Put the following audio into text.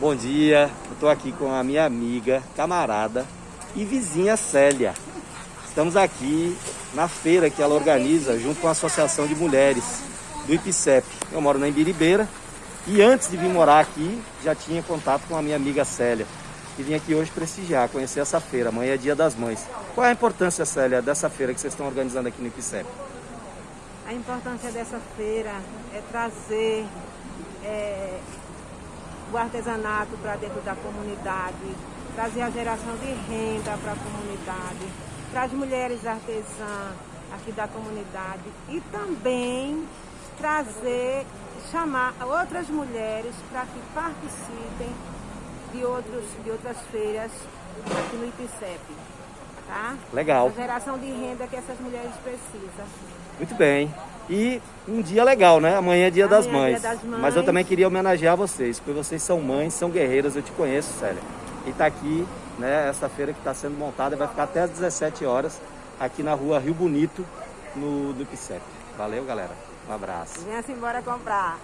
Bom dia, eu estou aqui com a minha amiga, camarada e vizinha Célia. Estamos aqui na feira que ela organiza junto com a Associação de Mulheres do IPCEP. Eu moro na Imbiribeira e antes de vir morar aqui já tinha contato com a minha amiga Célia e vim aqui hoje prestigiar, conhecer essa feira. Amanhã é dia das mães. Qual é a importância, Célia, dessa feira que vocês estão organizando aqui no IPCEP? A importância dessa feira é trazer é, o artesanato para dentro da comunidade, trazer a geração de renda para a comunidade, para as mulheres artesãs aqui da comunidade e também trazer, chamar outras mulheres para que participem de, outros, de outras feiras aqui no IPCEP. Tá? Legal. A geração de renda que essas mulheres precisam. Muito bem. E um dia legal, né? Amanhã é dia, das, Amanhã é mães. dia das mães. Mas eu também queria homenagear vocês, porque vocês são mães, são guerreiras, eu te conheço, Célia. E tá aqui, né, essa feira que está sendo montada, vai ficar até às 17 horas, aqui na rua Rio Bonito, no, no IPCEP. Valeu, galera. Um abraço. Venha-se embora comprar.